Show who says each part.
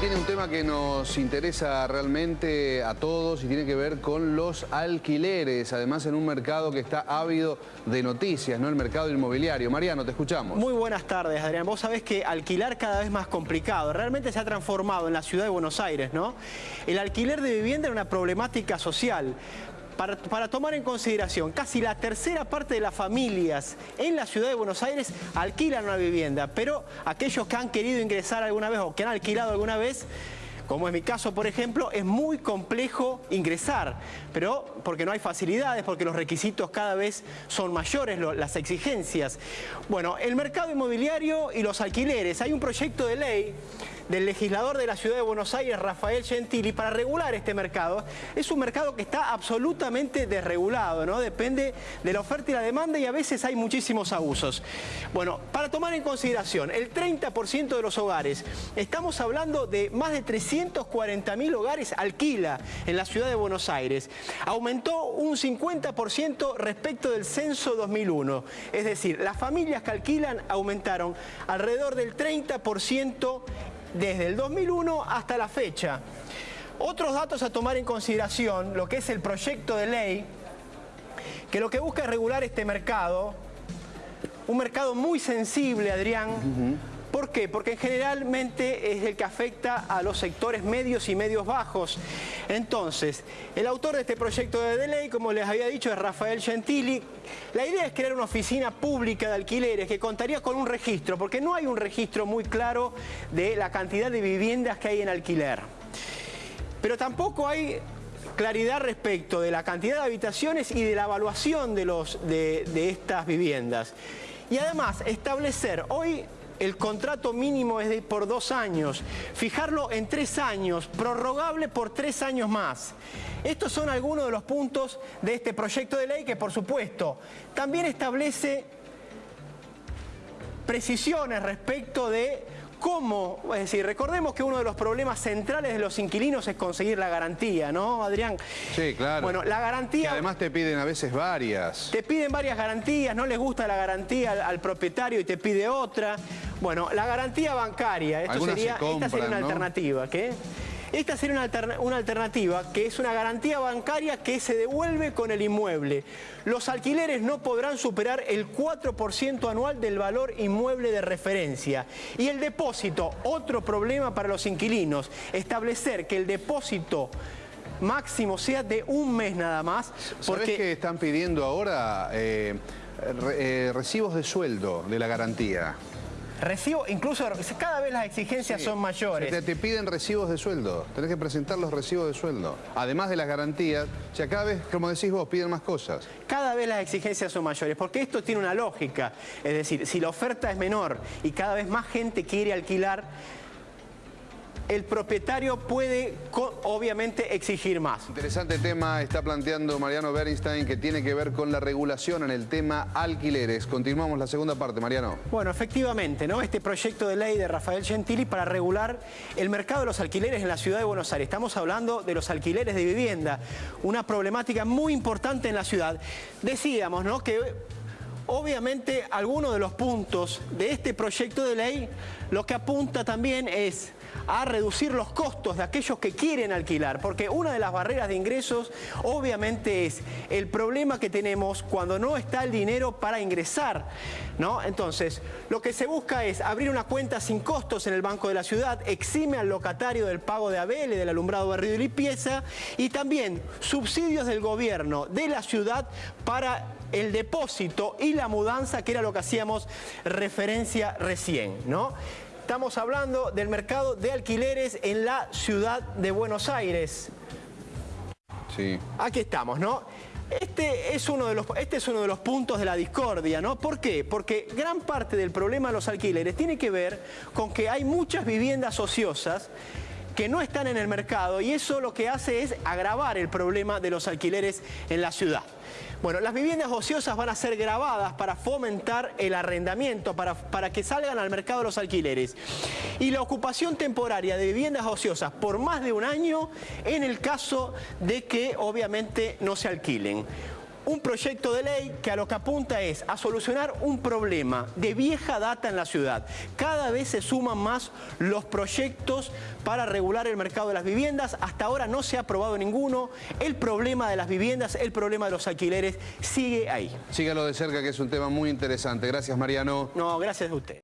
Speaker 1: viene un tema que nos interesa realmente a todos y tiene que ver con los alquileres, además en un mercado que está ávido de noticias, ¿no? El mercado inmobiliario. Mariano, te escuchamos.
Speaker 2: Muy buenas tardes, Adrián. Vos sabés que alquilar cada vez más complicado. Realmente se ha transformado en la ciudad de Buenos Aires, ¿no? El alquiler de vivienda era una problemática social. Para, tomar en consideración, casi la tercera parte de las familias en la ciudad de Buenos Aires alquilan una vivienda, pero aquellos que han querido ingresar alguna vez o que han alquilado alguna vez, como es mi caso, por ejemplo, es muy complejo ingresar, pero porque no hay facilidades, porque los requisitos cada vez son mayores, las exigencias. Bueno, el mercado inmobiliario y los alquileres. Hay un proyecto de ley del legislador de la Ciudad de Buenos Aires, Rafael Gentili, para regular este mercado. Es un mercado que está absolutamente desregulado, ¿no? Depende de la oferta y la demanda y a veces hay muchísimos abusos. Bueno, para tomar en consideración, el 30% de los hogares, estamos hablando de más de 300 240.000 hogares alquila en la ciudad de Buenos Aires. Aumentó un 50% respecto del censo 2001. Es decir, las familias que alquilan aumentaron alrededor del 30% desde el 2001 hasta la fecha. Otros datos a tomar en consideración, lo que es el proyecto de ley, que lo que busca es regular este mercado, un mercado muy sensible, Adrián, ¿Por qué? Porque generalmente es el que afecta a los sectores medios y medios bajos. Entonces, el autor de este proyecto de ley, como les había dicho, es Rafael Gentili. La idea es crear una oficina pública de alquileres que contaría con un registro, porque no hay un registro muy claro de la cantidad de viviendas que hay en alquiler. Pero tampoco hay claridad respecto de la cantidad de habitaciones y de la evaluación de, los, de, de estas viviendas. Y además, establecer, hoy el contrato mínimo es de por dos años, fijarlo en tres años, prorrogable por tres años más. Estos son algunos de los puntos de este proyecto de ley que, por supuesto, también establece precisiones respecto de cómo, es decir, recordemos que uno de los problemas centrales de los inquilinos es conseguir la garantía, ¿no, Adrián?
Speaker 1: Sí, claro.
Speaker 2: Bueno, la garantía...
Speaker 1: Que además te piden a veces varias.
Speaker 2: Te piden varias garantías, no les gusta la garantía al, al propietario y te pide otra. Bueno, la garantía bancaria, esto sería, esta sería una alternativa. ¿qué? Esta sería una, alternativa que es una garantía bancaria que se devuelve con el inmueble. Los alquileres no podrán superar el 4% anual del valor inmueble de referencia. Y el depósito, otro problema para los inquilinos, establecer que el depósito máximo sea de un mes nada más.
Speaker 1: Porque... ¿Sabés que están pidiendo ahora eh, eh, recibos de sueldo de la garantía?
Speaker 2: Recibo, incluso cada vez las exigencias son mayores.
Speaker 1: te, piden recibos de sueldo, tenés que presentar los recibos de sueldo. Además de las garantías, o sea, cada vez, como decís vos, piden más cosas.
Speaker 2: Cada vez las exigencias son mayores, porque esto tiene una lógica. Es decir, si la oferta es menor y cada vez más gente quiere alquilar, el propietario puede obviamente exigir más.
Speaker 1: Interesante tema está planteando Mariano Bernstein que tiene que ver con la regulación en el tema alquileres. Continuamos la segunda parte, Mariano.
Speaker 2: Bueno, efectivamente, ¿no? Este proyecto de ley de Rafael Gentili para regular el mercado de los alquileres en la ciudad de Buenos Aires. Estamos hablando de los alquileres de vivienda, una problemática muy importante en la ciudad. Decíamos, ¿no? Que obviamente algunos de los puntos de este proyecto de ley lo que apunta también es a reducir los costos de aquellos que quieren alquilar, porque una de las barreras de ingresos obviamente es el problema que tenemos cuando no está el dinero para ingresar, ¿no? Entonces, lo que se busca es abrir una cuenta sin costos en el Banco de la Ciudad, exime al locatario del pago de ABL, del alumbrado barrido y limpieza, y también subsidios del gobierno de la ciudad para el depósito y la mudanza, que era lo que hacíamos referencia recién, ¿no? Estamos hablando del mercado de alquileres en la ciudad de Buenos Aires.
Speaker 1: Sí.
Speaker 2: Aquí estamos, ¿no? Este es, uno de los, este es uno de los puntos de la discordia, ¿no? ¿Por qué? Porque gran parte del problema de los alquileres tiene que ver con que hay muchas viviendas ociosas que no están en el mercado y eso lo que hace es agravar el problema de los alquileres en la ciudad. Bueno, las viviendas ociosas van a ser grabadas para fomentar el arrendamiento, para, para que salgan al mercado los alquileres. Y la ocupación temporaria de viviendas ociosas por más de un año en el caso de que obviamente no se alquilen. Un proyecto de ley que a lo que apunta es a solucionar un problema de vieja data en la ciudad. Cada vez se suman más los proyectos para regular el mercado de las viviendas. Hasta ahora no se ha aprobado ninguno. El problema de las viviendas, el problema de los alquileres sigue ahí.
Speaker 1: Sígalo de cerca que es un tema muy interesante. Gracias Mariano.
Speaker 2: No, gracias a usted.